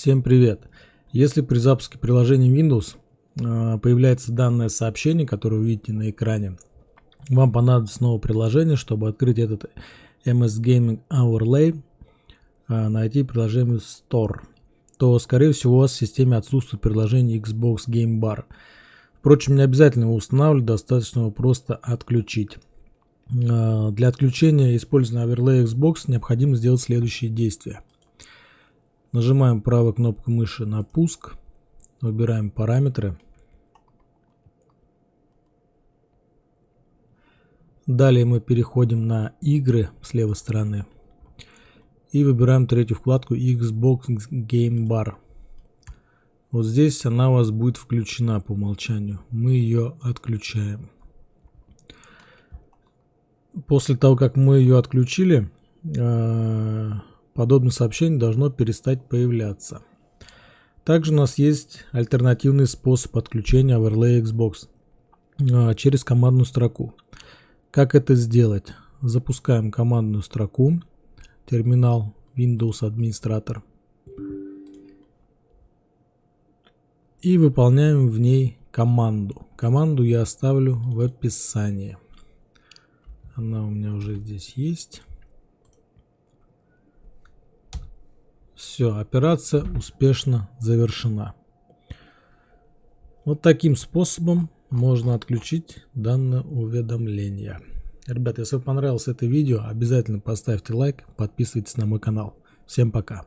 Всем привет! Если при запуске приложения Windows э, появляется данное сообщение, которое вы видите на экране, вам понадобится новое приложение, чтобы открыть этот MS Gaming Overlay, э, найти приложение Store, то скорее всего у вас в системе отсутствует приложение Xbox Game Bar. Впрочем, не обязательно его устанавливать, достаточно его просто отключить. Э, для отключения использования Overlay Xbox необходимо сделать следующие действия. Нажимаем правой кнопкой мыши на пуск, выбираем параметры. Далее мы переходим на игры с левой стороны и выбираем третью вкладку Xbox Game Bar. Вот здесь она у вас будет включена по умолчанию. Мы ее отключаем. После того, как мы ее отключили, подобное сообщение должно перестать появляться. Также у нас есть альтернативный способ подключения Overlay Xbox э, через командную строку. Как это сделать? Запускаем командную строку, терминал Windows администратор и выполняем в ней команду. Команду я оставлю в описании. Она у меня уже здесь есть. Все, операция успешно завершена. Вот таким способом можно отключить данное уведомление. Ребята, если вам понравилось это видео, обязательно поставьте лайк, подписывайтесь на мой канал. Всем пока.